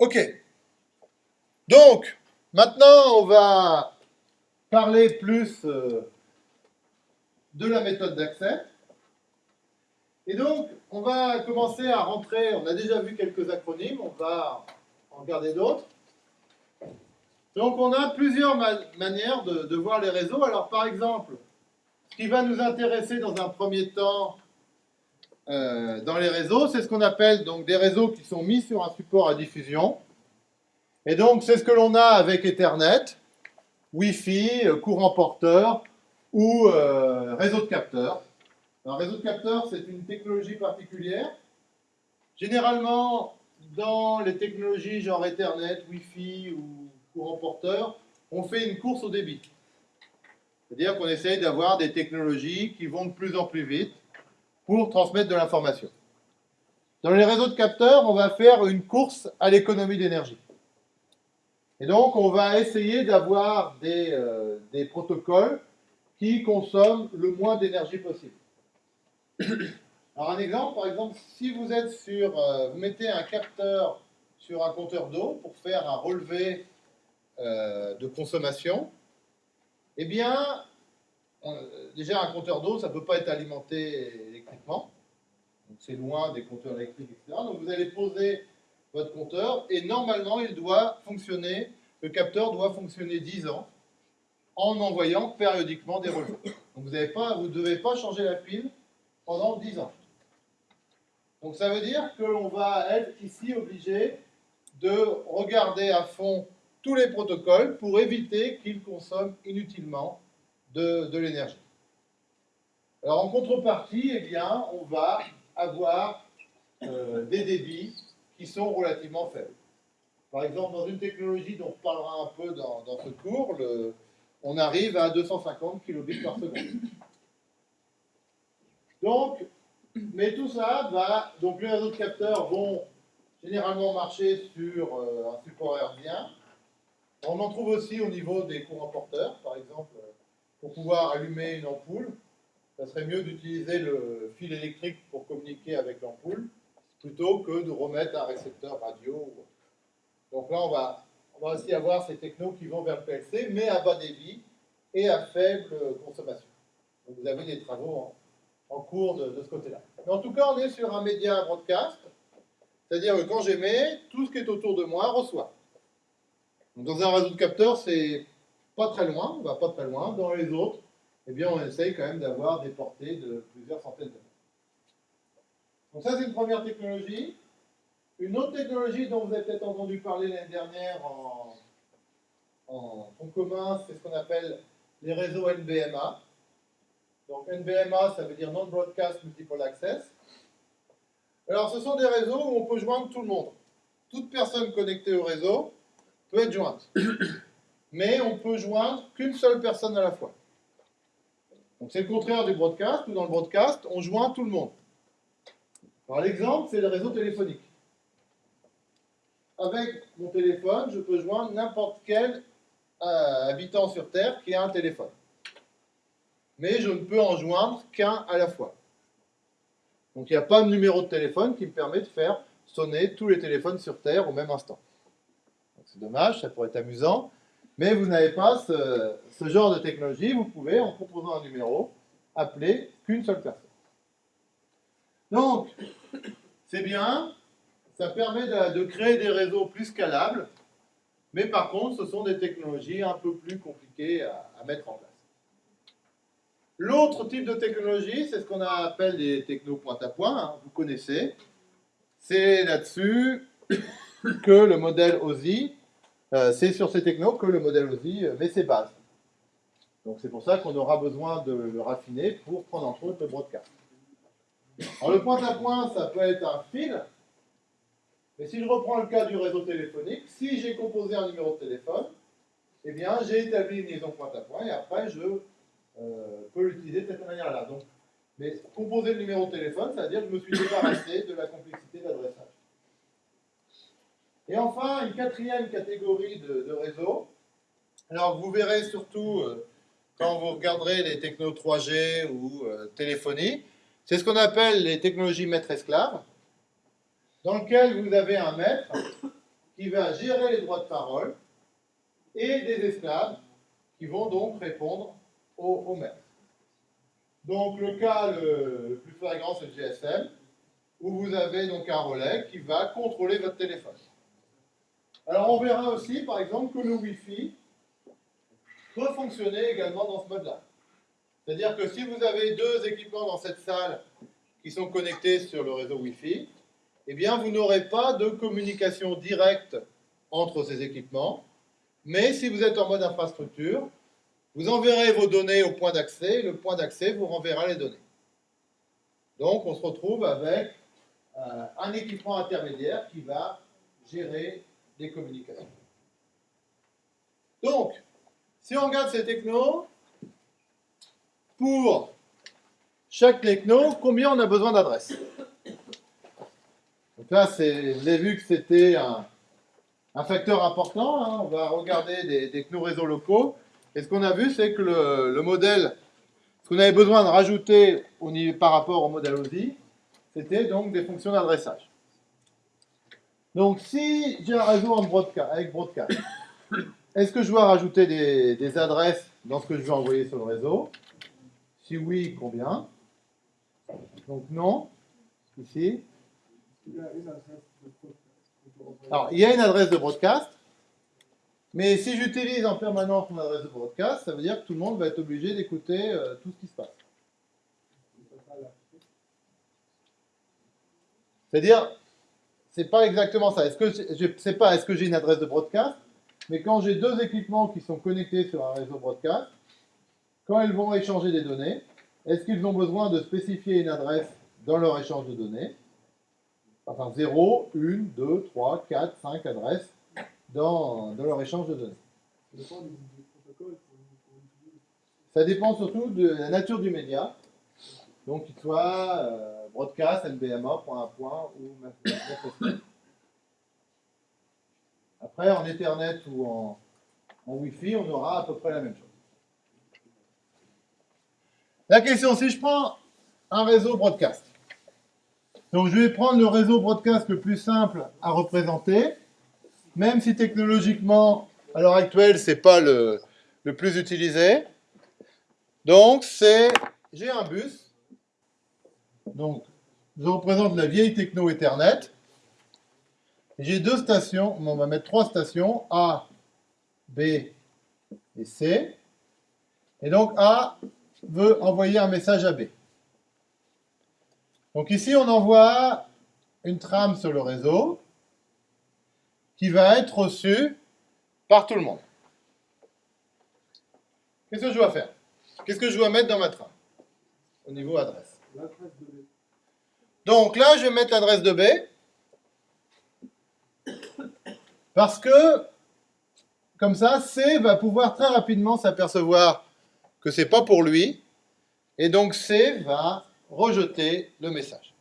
Ok. Donc, maintenant, on va parler plus euh, de la méthode d'accès. Et donc, on va commencer à rentrer, on a déjà vu quelques acronymes, on va en regarder d'autres. Donc, on a plusieurs manières de, voir les réseaux. Alors, par exemple, ce qui va nous intéresser dans un premier temps euh, dans les réseaux, c'est ce qu'on appelle donc des réseaux qui sont mis sur un support à diffusion. Et donc, c'est ce que l'on a avec Ethernet, Wi-Fi, euh, courant porteur ou euh, réseau de capteurs. Un réseau de capteurs, c'est une technologie particulière. Généralement, dans les technologies genre Ethernet, Wi-Fi ou courant porteur, on fait une course au débit. C'est-à-dire qu'on essaye d'avoir des technologies qui vont de plus en plus vite pour transmettre de l'information. Dans les réseaux de capteurs, on va faire une course à l'économie d'énergie. Et donc, on va essayer d'avoir des, euh, protocoles qui consomment le moins d'énergie possible. Alors, un exemple, par exemple, si vous êtes sur, euh, vous mettez un capteur sur un compteur d'eau pour faire un relevé euh, de consommation, eh bien, déjà un compteur d'eau, ça ne peut pas être alimenté c'est loin des compteurs électriques, etc. Donc vous allez poser votre compteur et normalement il doit fonctionner, le capteur doit fonctionner 10 ans en envoyant périodiquement des relevés. Donc vous ne devez pas changer la pile pendant 10 ans. Donc ça veut dire que l'on va être ici obligé de regarder à fond tous les protocoles pour éviter qu'ils consomment inutilement de, l'énergie. Alors en contrepartie, eh on va avoir euh, des débits qui sont relativement faibles. Par exemple, dans une technologie dont on parlera un peu dans, ce cours, on arrive à 250 kilobits par seconde. Donc, mais tout ça va, donc les réseaux de capteurs vont généralement marcher sur euh, un support hertzien. On en trouve aussi au niveau des courants porteurs, par exemple pour pouvoir allumer une ampoule, ça serait mieux d'utiliser le fil électrique pour communiquer avec l'ampoule, plutôt que de remettre un récepteur radio. Donc là, on va, on va aussi avoir ces technos qui vont vers le PLC, mais à bas débit et à faible consommation. Donc vous avez des travaux en, cours de, ce côté-là. Mais en tout cas, on est sur un média broadcast, c'est-à-dire que quand j'émets, tout ce qui est autour de moi reçoit. Donc dans un réseau de capteurs, c'est pas très loin, on va pas très loin. Dans les autres, eh bien, on essaye quand même d'avoir des portées de plusieurs centaines de mètres. Donc ça, c'est une première technologie. Une autre technologie dont vous avez peut-être entendu parler l'année dernière en, en commun, c'est ce qu'on appelle les réseaux NBMA. Donc NBMA, ça veut dire Non-Broadcast Multiple Access. Alors, ce sont des réseaux où on peut joindre tout le monde. Toute personne connectée au réseau peut être jointe mais on peut joindre qu'une seule personne à la fois. Donc c'est le contraire du broadcast, où dans le broadcast, on joint tout le monde. Alors l'exemple, c'est le réseau téléphonique. Avec mon téléphone, je peux joindre n'importe quel euh, habitant sur Terre qui a un téléphone. Mais je ne peux en joindre qu'un à la fois. Donc il n'y a pas de numéro de téléphone qui me permet de faire sonner tous les téléphones sur Terre au même instant. C'est dommage, ça pourrait être amusant, mais vous n'avez pas ce, genre de technologie. Vous pouvez, en proposant un numéro, appeler qu'une seule personne. Donc, c'est bien, ça permet de, créer des réseaux plus scalables, mais par contre, ce sont des technologies un peu plus compliquées à, mettre en place. L'autre type de technologie, c'est ce qu'on appelle des techno point-à-point, hein, vous connaissez. C'est là-dessus que le modèle OSI c'est sur ces technos que le modèle OSI met ses bases. Donc c'est pour ça qu'on aura besoin de le raffiner pour prendre en compte le broadcast. Alors le point à point, ça peut être un fil, mais si je reprends le cas du réseau téléphonique, si j'ai composé un numéro de téléphone, eh bien j'ai établi une liaison point à point et après je euh, peux l'utiliser de cette manière-là. Mais composer le numéro de téléphone, ça veut dire que je me suis débarrassé de la complexité d'adressage. Et enfin, une quatrième catégorie de, réseaux. Alors, vous verrez surtout, euh, quand vous regarderez les technos 3G ou euh, téléphonie, c'est ce qu'on appelle les technologies maître-esclave, dans lequel vous avez un maître qui va gérer les droits de parole et des esclaves qui vont donc répondre au, maître. Donc le cas le, plus flagrant, c'est le GSM, où vous avez donc un relais qui va contrôler votre téléphone. Alors on verra aussi, par exemple, que le Wi-Fi peut fonctionner également dans ce mode-là. C'est-à-dire que si vous avez deux équipements dans cette salle qui sont connectés sur le réseau Wi-Fi, eh bien vous n'aurez pas de communication directe entre ces équipements, mais si vous êtes en mode infrastructure, vous enverrez vos données au point d'accès, le point d'accès vous renverra les données. Donc on se retrouve avec euh, un équipement intermédiaire qui va gérer communications. Donc, si on regarde ces technos, pour chaque techno, combien on a besoin d'adresses Donc là, vous avez vu que c'était un, facteur important. Hein. On va regarder des technos réseaux locaux. Et ce qu'on a vu, c'est que le, modèle, ce qu'on avait besoin de rajouter au niveau, par rapport au modèle OSI, c'était donc des fonctions d'adressage. Donc si j'ai un réseau en broadcast, avec broadcast, est-ce que je dois rajouter des, adresses dans ce que je veux envoyer sur le réseau? Si oui, combien? Donc non. Ici. Alors, il y a une adresse de broadcast. Mais si j'utilise en permanence mon adresse de broadcast, ça veut dire que tout le monde va être obligé d'écouter euh, tout ce qui se passe. C'est-à-dire, c'est pas exactement ça. Est-ce que je sais pas, est-ce que j'ai une adresse de broadcast? Mais quand j'ai deux équipements qui sont connectés sur un réseau broadcast, quand ils vont échanger des données, est-ce qu'ils ont besoin de spécifier une adresse dans leur échange de données? Enfin, 0, 1, 2, 3, 4, 5 adresses dans, leur échange de données. Ça dépend surtout de la nature du média. Donc, qu'il soit euh, broadcast, NBMA, point à point ou Après, en Ethernet ou en, Wi-Fi, on aura à peu près la même chose. La question, si je prends un réseau broadcast, donc je vais prendre le réseau broadcast le plus simple à représenter, même si technologiquement, à l'heure actuelle, ce n'est pas le, plus utilisé. Donc, c'est, j'ai un bus. Donc, je représente la vieille techno Ethernet. J'ai deux stations, on va mettre trois stations, A, B et C. Et donc, A veut envoyer un message à B. Donc ici, on envoie une trame sur le réseau qui va être reçu par tout le monde. Qu'est-ce que je dois faire? Qu'est-ce que je dois mettre dans ma trame? Au niveau adresse. Donc là, je vais mettre l'adresse de B. Parce que, comme ça, C va pouvoir très rapidement s'apercevoir que ce n'est pas pour lui. Et donc C va rejeter le message.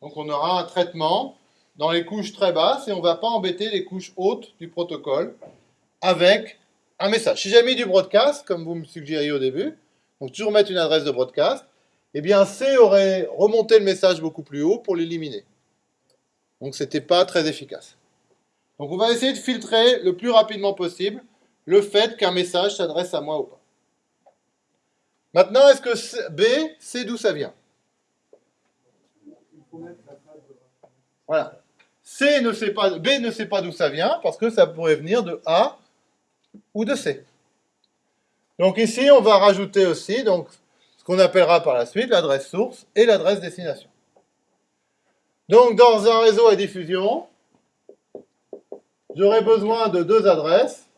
Donc on aura un traitement dans les couches très basses et on ne va pas embêter les couches hautes du protocole avec un message. Si j'ai mis du broadcast, comme vous me suggériez au début, donc toujours mettre une adresse de broadcast, eh bien C aurait remonté le message beaucoup plus haut pour l'éliminer. Donc ce n'était pas très efficace. Donc on va essayer de filtrer le plus rapidement possible le fait qu'un message s'adresse à moi ou pas. Maintenant, est-ce que B sait d'où ça vient? Voilà. C ne sait pas, B ne sait pas d'où ça vient parce que ça pourrait venir de A ou de C. Donc ici, on va rajouter aussi donc, ce qu'on appellera par la suite l'adresse source et l'adresse destination. Donc dans un réseau à diffusion, j'aurai besoin de deux adresses,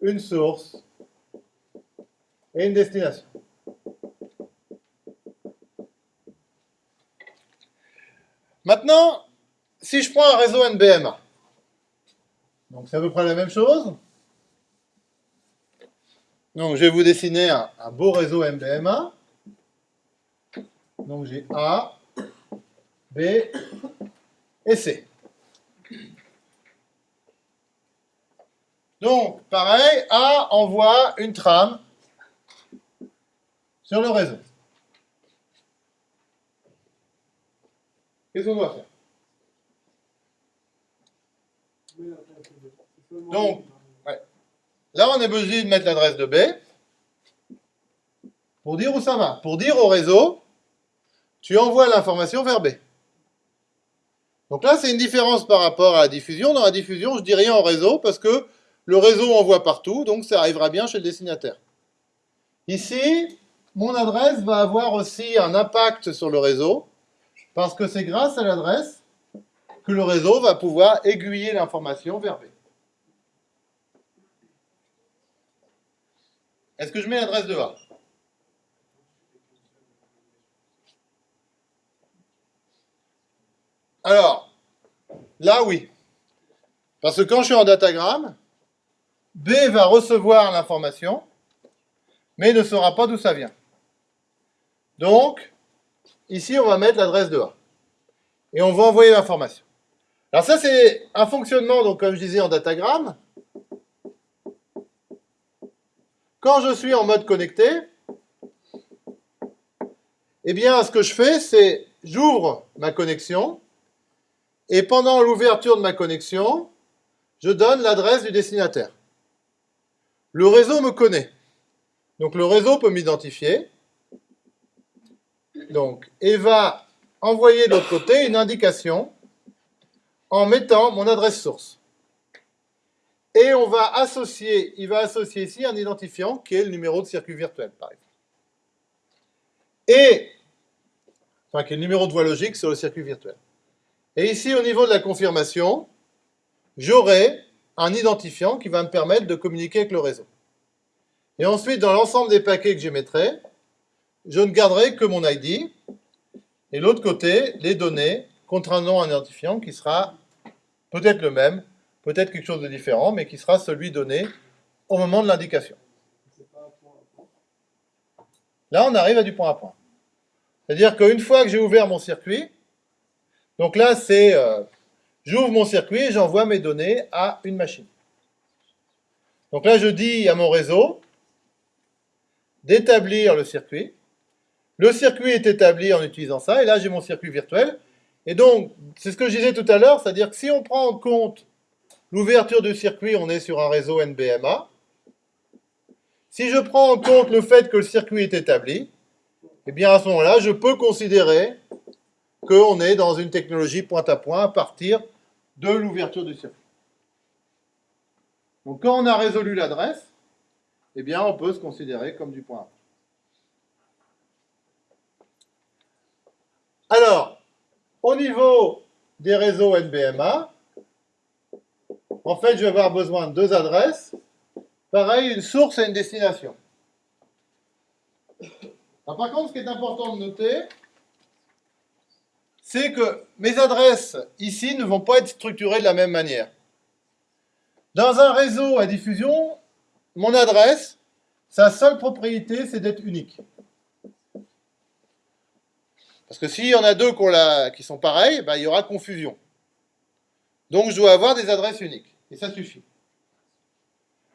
une source et une destination. Maintenant, si je prends un réseau NBMA, donc c'est à peu près la même chose. Donc je vais vous dessiner un, beau réseau MBMA. Donc j'ai A, B et C. Donc, pareil, A envoie une trame sur le réseau. Qu'est-ce qu'on doit faire? Donc, là, on est obligé de mettre l'adresse de B pour dire où ça va. Pour dire au réseau, tu envoies l'information vers B. Donc là, c'est une différence par rapport à la diffusion. Dans la diffusion, je dis rien au réseau parce que le réseau envoie partout, donc ça arrivera bien chez le destinataire. Ici, mon adresse va avoir aussi un impact sur le réseau parce que c'est grâce à l'adresse que le réseau va pouvoir aiguiller l'information vers B. Est-ce que je mets l'adresse de A Alors, là oui. Parce que quand je suis en datagramme, B va recevoir l'information, mais ne saura pas d'où ça vient. Donc, ici, on va mettre l'adresse de A. Et on va envoyer l'information. Alors ça, c'est un fonctionnement, donc comme je disais, en datagramme. Quand je suis en mode connecté, eh bien, ce que je fais, c'est j'ouvre ma connexion, et pendant l'ouverture de ma connexion, je donne l'adresse du destinataire. Le réseau me connaît. Donc le réseau peut m'identifier. Donc, et va envoyer de l'autre côté une indication en mettant mon adresse source. Et on va associer, il va associer ici un identifiant qui est le numéro de circuit virtuel, par exemple. Et, enfin, qui est le numéro de voie logique sur le circuit virtuel. Et ici, au niveau de la confirmation, j'aurai un identifiant qui va me permettre de communiquer avec le réseau. Et ensuite, dans l'ensemble des paquets que j'émettrai, je ne garderai que mon ID, et l'autre côté, les données contre un identifiant qui sera peut-être le même, peut-être quelque chose de différent, mais qui sera celui donné au moment de l'indication. Là, on arrive à du point à point. C'est-à-dire qu'une fois que j'ai ouvert mon circuit, donc là, c'est euh, j'ouvre mon circuit et j'envoie mes données à une machine. Donc là, je dis à mon réseau d'établir le circuit. Le circuit est établi en utilisant ça, et là, j'ai mon circuit virtuel. Et donc, c'est ce que je disais tout à l'heure, c'est-à-dire que si on prend en compte l'ouverture du circuit, on est sur un réseau NBMA. Si je prends en compte le fait que le circuit est établi, eh bien à ce moment-là, je peux considérer qu'on est dans une technologie point à point à partir de l'ouverture du circuit. Donc quand on a résolu l'adresse, eh bien on peut se considérer comme du point point. Alors, au niveau des réseaux NBMA, en fait, je vais avoir besoin de deux adresses. Pareil, une source et une destination. par contre, ce qui est important de noter, c'est que mes adresses ici ne vont pas être structurées de la même manière. Dans un réseau à diffusion, mon adresse, sa seule propriété, c'est d'être unique. Parce que s'il y en a deux qui sont pareils, ben, il y aura confusion. Donc je dois avoir des adresses uniques. Et ça suffit.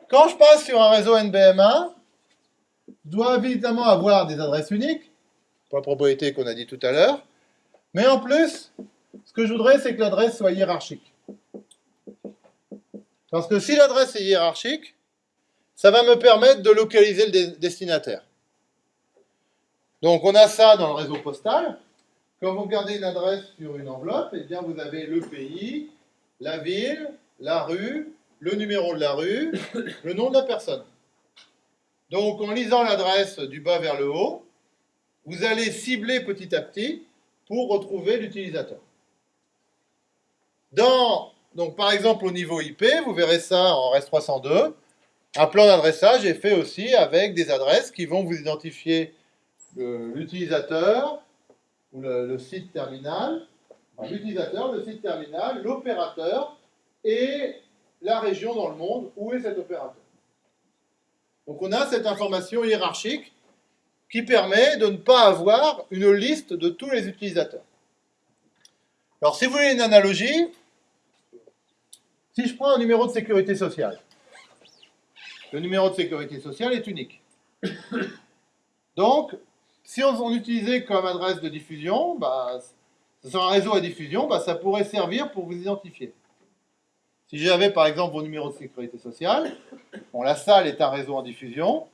Quand je passe sur un réseau NBMA, je dois évidemment avoir des adresses uniques, pour la propriété qu'on a dit tout à l'heure, mais en plus, ce que je voudrais, c'est que l'adresse soit hiérarchique. Parce que si l'adresse est hiérarchique, ça va me permettre de localiser le destinataire. Donc on a ça dans le réseau postal. Quand vous regardez une adresse sur une enveloppe, eh bien vous avez le pays, la ville, la rue, le numéro de la rue, le nom de la personne. Donc en lisant l'adresse du bas vers le haut, vous allez cibler petit à petit pour retrouver l'utilisateur. Donc par exemple au niveau IP, vous verrez ça en REST 302, un plan d'adressage est fait aussi avec des adresses qui vont vous identifier l'utilisateur, ou le, site terminal, l'utilisateur, le site terminal, l'opérateur et la région dans le monde où est cet opérateur. Donc on a cette information hiérarchique qui permet de ne pas avoir une liste de tous les utilisateurs. Alors si vous voulez une analogie, si je prends un numéro de sécurité sociale, le numéro de sécurité sociale est unique. Donc, si on, utilisait comme adresse de diffusion, bah, sur un réseau à diffusion, bah, ça pourrait servir pour vous identifier. Si j'avais par exemple vos numéros de sécurité sociale, bon, la salle est un réseau en diffusion,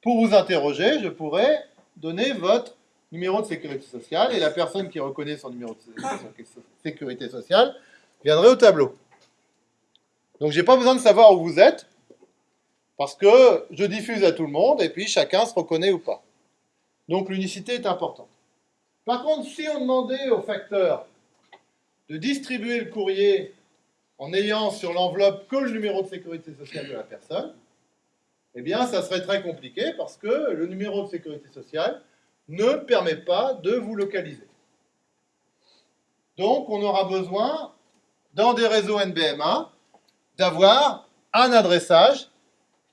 pour vous interroger, je pourrais donner votre numéro de sécurité sociale et la personne qui reconnaît son numéro de sécurité sociale viendrait au tableau. Donc j'ai pas besoin de savoir où vous êtes, parce que je diffuse à tout le monde et puis chacun se reconnaît ou pas. Donc l'unicité est importante. Par contre, si on demandait au facteur de distribuer le courrier en ayant sur l'enveloppe que le numéro de sécurité sociale de la personne, eh bien, ça serait très compliqué parce que le numéro de sécurité sociale ne permet pas de vous localiser. Donc, on aura besoin, dans des réseaux NBMA, d'avoir un adressage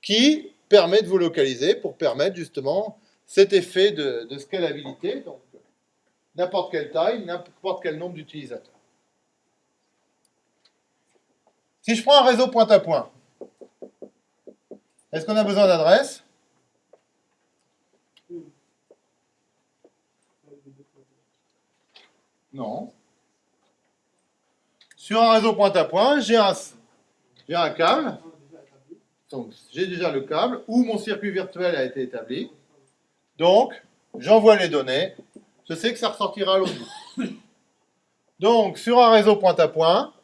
qui permet de vous localiser pour permettre justement cet effet de, scalabilité, donc n'importe quelle taille, n'importe quel nombre d'utilisateurs. Si je prends un réseau point à point, est-ce qu'on a besoin d'adresse? Non. Sur un réseau point à point, j'ai un, câble. Donc, j'ai déjà le câble où mon circuit virtuel a été établi. Donc, j'envoie les données. Je sais que ça ressortira à l'autre bout. Donc, sur un réseau point à point,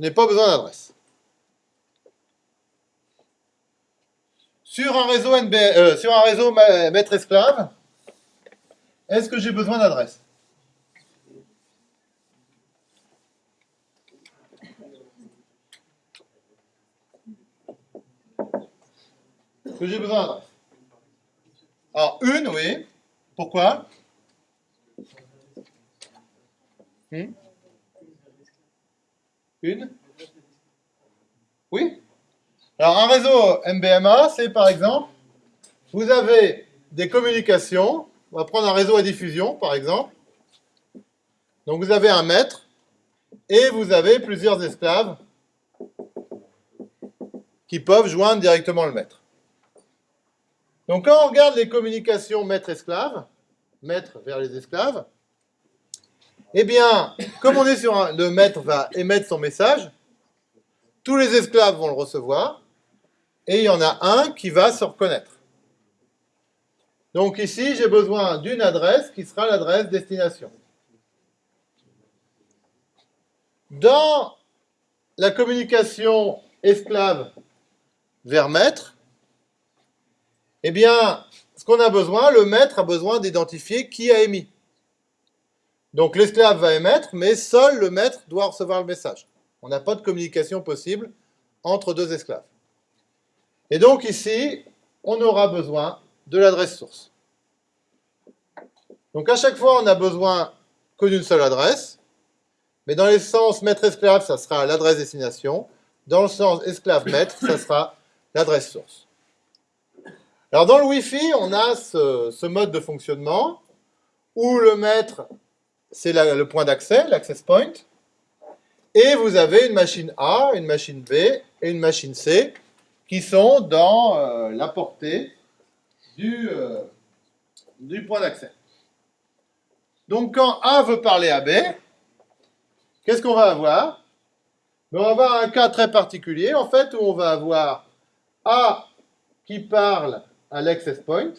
je n'ai pas besoin d'adresse. Sur un réseau, NB, euh, sur un réseau maître-esclave, est-ce que j'ai besoin d'adresse? Est-ce que j'ai besoin d'adresse? Alors, une, oui. Pourquoi? Hmm? Une Oui Alors, un réseau MBMA, c'est par exemple, vous avez des communications on va prendre un réseau à diffusion, par exemple. Donc vous avez un maître et vous avez plusieurs esclaves qui peuvent joindre directement le maître. Donc quand on regarde les communications maître-esclave, maître vers les esclaves, eh bien, comme on est sur un, le maître va émettre son message, tous les esclaves vont le recevoir, et il y en a un qui va se reconnaître. Donc ici, j'ai besoin d'une adresse qui sera l'adresse destination. Dans la communication esclave vers maître, eh bien, ce qu'on a besoin, le maître a besoin d'identifier qui a émis. Donc l'esclave va émettre, mais seul le maître doit recevoir le message. On n'a pas de communication possible entre deux esclaves. Et donc ici, on aura besoin de l'adresse source. Donc à chaque fois, on a besoin que d'une seule adresse, mais dans le sens maître-esclave, ça sera l'adresse destination. Dans le sens esclave-maître, ça sera l'adresse source. Alors dans le Wi-Fi, on a ce, mode de fonctionnement où le maître, c'est le point d'accès, l'access point, et vous avez une machine A, une machine B et une machine C qui sont dans euh, la portée euh, du, point d'accès. Donc quand A veut parler à B, qu'est-ce qu'on va avoir? Ben, On va avoir un cas très particulier, en fait, où on va avoir A qui parle à l'access point,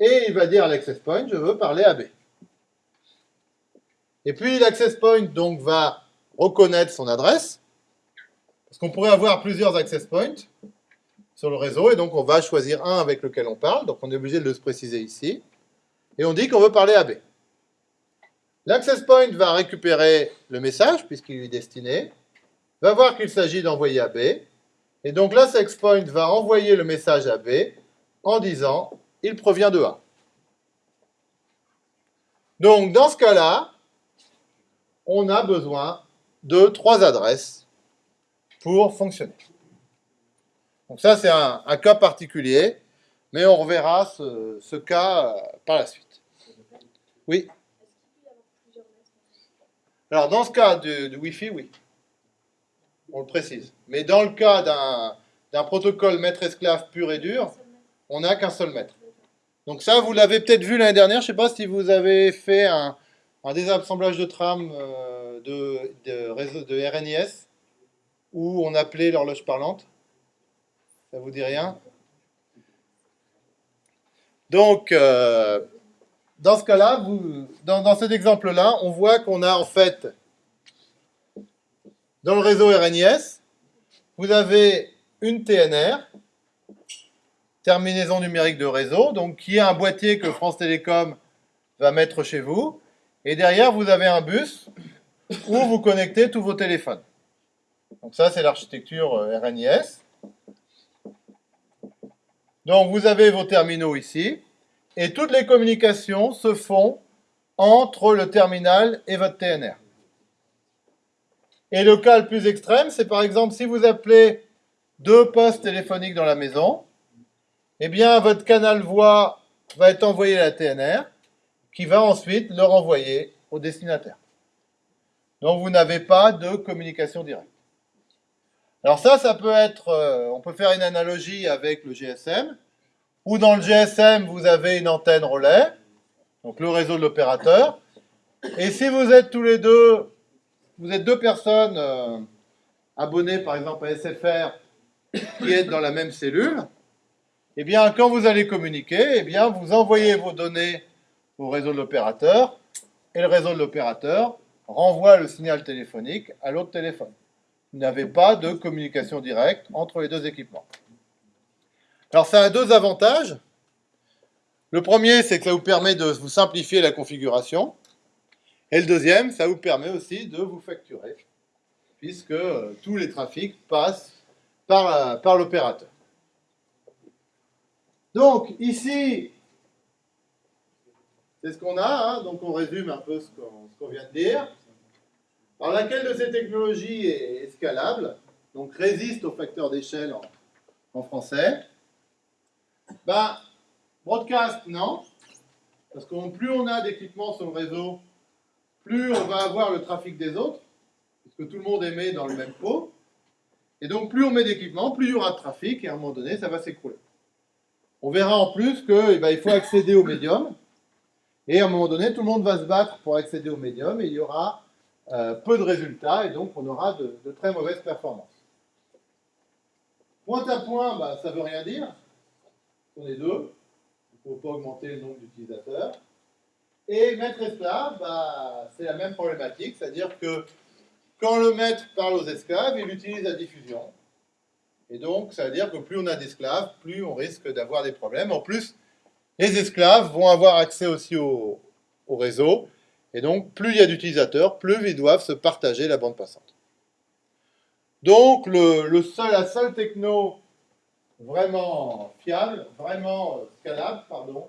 et il va dire à l'access point, je veux parler à B. Et puis l'access point donc va reconnaître son adresse, parce qu'on pourrait avoir plusieurs access points, sur le réseau, et donc on va choisir un avec lequel on parle, donc on est obligé de le préciser ici, et on dit qu'on veut parler à B. L'access point va récupérer le message, puisqu'il lui est destiné, va voir qu'il s'agit d'envoyer à B, et donc l'access point va envoyer le message à B en disant « il provient de A ». Donc dans ce cas-là, on a besoin de trois adresses pour fonctionner. Donc ça, c'est un, cas particulier, mais on reverra ce, cas euh, par la suite. Oui Alors, dans ce cas de, Wi-Fi, oui. On le précise. Mais dans le cas d'un protocole maître-esclave pur et dur, on n'a qu'un seul maître. Donc ça, vous l'avez peut-être vu l'année dernière. Je ne sais pas si vous avez fait un, désassemblage de trame euh, de, réseau de RNIS où on appelait l'horloge parlante Ça vous dit rien? Donc, euh, dans ce cas-là, dans cet exemple-là, on voit qu'on a en fait, dans le réseau RNIS, vous avez une TNR, terminaison numérique de réseau, donc qui est un boîtier que France Télécom va mettre chez vous. Et derrière, vous avez un bus où vous connectez tous vos téléphones. Donc ça, c'est l'architecture euh, RNIS. Donc vous avez vos terminaux ici, et toutes les communications se font entre le terminal et votre TNR. Et le cas le plus extrême, c'est par exemple si vous appelez deux postes téléphoniques dans la maison, eh bien votre canal voix va être envoyé à la TNR, qui va ensuite le renvoyer au destinataire. Donc vous n'avez pas de communication directe. Alors ça, ça peut être, euh, on peut faire une analogie avec le GSM, où dans le GSM, vous avez une antenne relais, donc le réseau de l'opérateur, et si vous êtes tous les deux, vous êtes deux personnes euh, abonnées par exemple à SFR, qui êtes dans la même cellule, eh bien quand vous allez communiquer, eh bien vous envoyez vos données au réseau de l'opérateur, et le réseau de l'opérateur renvoie le signal téléphonique à l'autre téléphone. Vous n'avez pas de communication directe entre les deux équipements. Alors ça a deux avantages. Le premier, c'est que ça vous permet de vous simplifier la configuration. Et le deuxième, ça vous permet aussi de vous facturer, puisque euh, tous les trafics passent par, la- par l'opérateur. Donc ici, c'est ce qu'on a, hein. donc on résume un peu ce qu'on vient de dire. Alors laquelle de ces technologies est, est scalable, donc résiste au facteur d'échelle en, français Ben, broadcast, non, parce que plus on a d'équipements sur le réseau, plus on va avoir le trafic des autres, puisque tout le monde émet dans le même pot, et donc plus on met d'équipements, plus il y aura de trafic, et à un moment donné, ça va s'écrouler. On verra en plus qu'il il faut accéder au médium, et à un moment donné, tout le monde va se battre pour accéder au médium, et il y aura euh, peu de résultats, et donc on aura de, très mauvaises performances. Point à point, bah, ça ne veut rien dire. On est deux, il ne faut pas augmenter le nombre d'utilisateurs. Et maître esclave, bah, c'est la même problématique, c'est-à-dire que quand le maître parle aux esclaves, il utilise la diffusion. Et donc, ça veut dire que plus on a d'esclaves, plus on risque d'avoir des problèmes. En plus, les esclaves vont avoir accès aussi au, au réseau. Et donc, plus il y a d'utilisateurs, plus ils doivent se partager la bande passante. Donc, le, seul, la seule techno vraiment fiable, vraiment euh, scalable, pardon,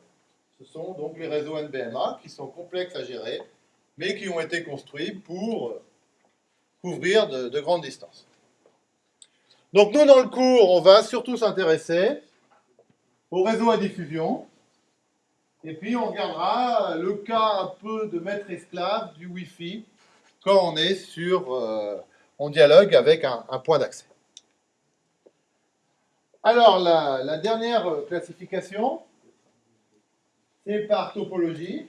ce sont donc les réseaux NBMA qui sont complexes à gérer, mais qui ont été construits pour euh, couvrir de, de grandes distances. Donc nous, dans le cours, on va surtout s'intéresser au réseau à diffusion, et puis on regardera le cas un peu de maître esclave du Wi-Fi quand on est sur, euh, on dialogue avec un, point d'accès. Alors, la, dernière classification, c'est par topologie.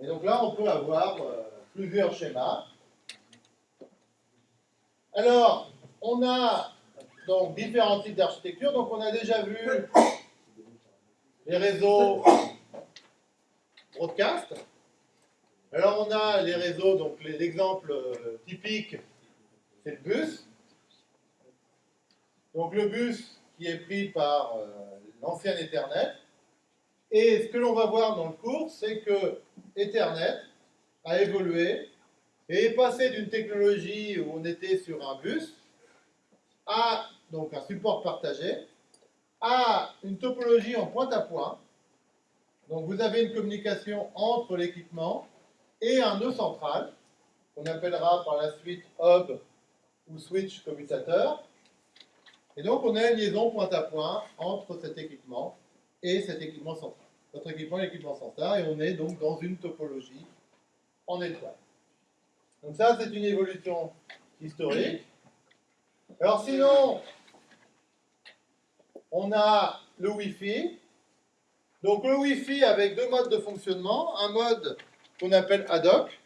Et donc là, on peut avoir euh, plusieurs schémas. Alors, on a donc différents types d'architecture. Donc, on a déjà vu les réseaux broadcast. Alors, on a les réseaux, donc l'exemple euh, typique, c'est le bus. Donc, le bus qui est pris par euh, l'ancien Ethernet. Et ce que l'on va voir dans le cours, c'est que Ethernet a évolué et est passé d'une technologie où on était sur un bus à donc un support partagé à une topologie en point à point. Donc vous avez une communication entre l'équipement et un nœud central qu'on appellera par la suite hub ou switch commutateur. Et donc on a une liaison point à point entre cet équipement et cet équipement central. Notre équipement est l'équipement central et on est donc dans une topologie en étoile. Donc ça, c'est une évolution historique. Alors sinon, on a le Wi-Fi. Donc le Wi-Fi avec deux modes de fonctionnement. Un mode qu'on appelle ad hoc.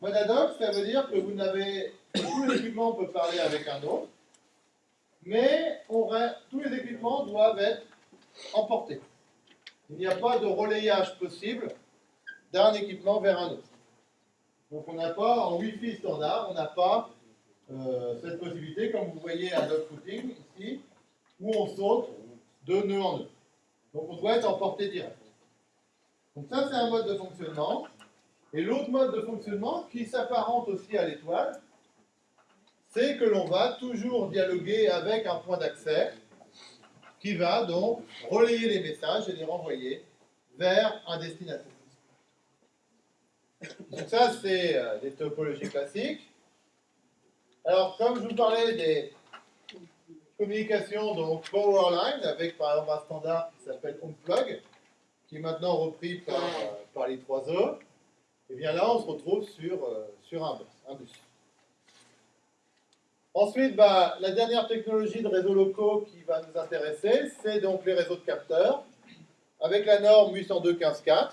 Monadoc, ça veut dire que vous n'avez tous les équipements peuvent parler avec un autre, mais tous les équipements doivent être emportés. Il n'y a pas de relayage possible d'un équipement vers un autre. Donc on n'a pas, en Wi-Fi standard, on n'a pas euh, cette possibilité, comme vous voyez à footing ici, où on saute de nœud en nœud. Donc on doit être emporté direct. Donc ça c'est un mode de fonctionnement. Et l'autre mode de fonctionnement qui s'apparente aussi à l'étoile, c'est que l'on va toujours dialoguer avec un point d'accès qui va donc relayer les messages et les renvoyer vers un destinataire. Donc ça, c'est euh, des topologies classiques. Alors, comme je vous parlais des communications donc Powerline, avec par exemple un standard qui s'appelle HomePlug, qui est maintenant repris par, euh, par les 3E, et eh bien là, on se retrouve sur, euh, sur un, bus, Ensuite, bah, la dernière technologie de réseaux locaux qui va nous intéresser, c'est donc les réseaux de capteurs, avec la norme 802.15.4.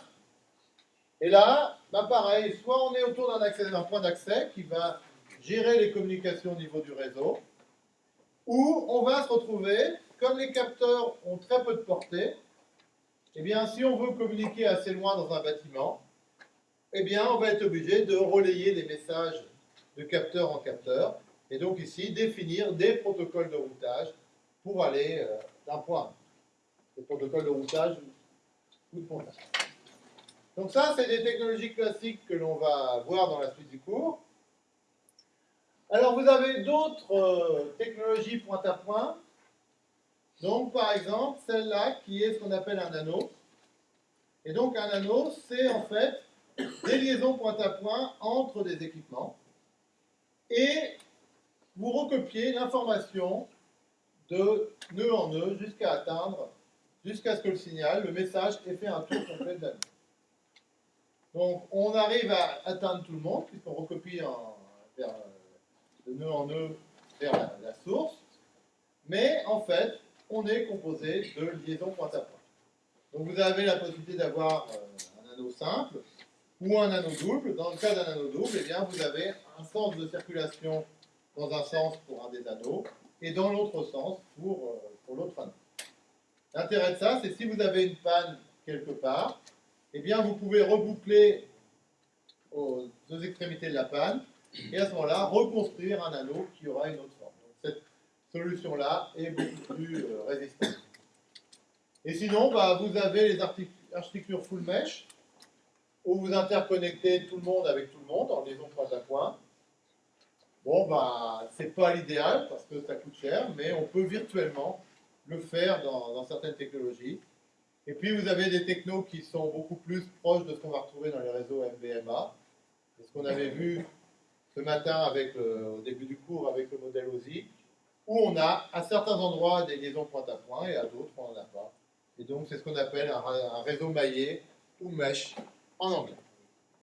Et là, bah, pareil, soit on est autour d'un point d'accès qui va gérer les communications au niveau du réseau, ou on va se retrouver, comme les capteurs ont très peu de portée, eh bien, si on veut communiquer assez loin dans un bâtiment, eh bien, on va être obligé de relayer les messages de capteur en capteur, et donc ici, définir des protocoles de routage pour aller euh, d'un point à Des protocoles de routage ou de montage. Donc ça, c'est des technologies classiques que l'on va voir dans la suite du cours. Alors, vous avez d'autres euh, technologies point à point donc, par exemple, celle-là qui est ce qu'on appelle un anneau. Et donc, un anneau, c'est en fait des liaisons point à point entre des équipements. Et vous recopiez l'information de nœud en nœud jusqu'à atteindre, jusqu'à ce que le signal, le message, ait fait un tour complet de l'anneau. Donc, on arrive à atteindre tout le monde, puisqu'on recopie en, vers, de nœud en nœud vers la source. Mais en fait, on est composé de liaisons point à point. Donc vous avez la possibilité d'avoir euh, un anneau simple ou un anneau double. Dans le cas d'un anneau double, eh bien, vous avez un sens de circulation dans un sens pour un des anneaux et dans l'autre sens pour, euh, pour l'autre anneau. L'intérêt de ça, c'est si vous avez une panne quelque part, eh bien, vous pouvez reboucler aux deux extrémités de la panne et à ce moment-là, reconstruire un anneau qui aura une autre forme solution-là est beaucoup plus euh, résistante. Et sinon, bah, vous avez les architectures full mesh, où vous interconnectez tout le monde avec tout le monde en liaison point à point. Bon, bah, c'est pas l'idéal parce que ça coûte cher, mais on peut virtuellement le faire dans, certaines technologies. Et puis vous avez des technos qui sont beaucoup plus proches de ce qu'on va retrouver dans les réseaux. C'est ce qu'on avait vu ce matin au début du cours avec le modèle OSI où on a à certains endroits des liaisons point à point et à d'autres on n'en a pas. Et donc c'est ce qu'on appelle un, un réseau maillé ou mesh en anglais.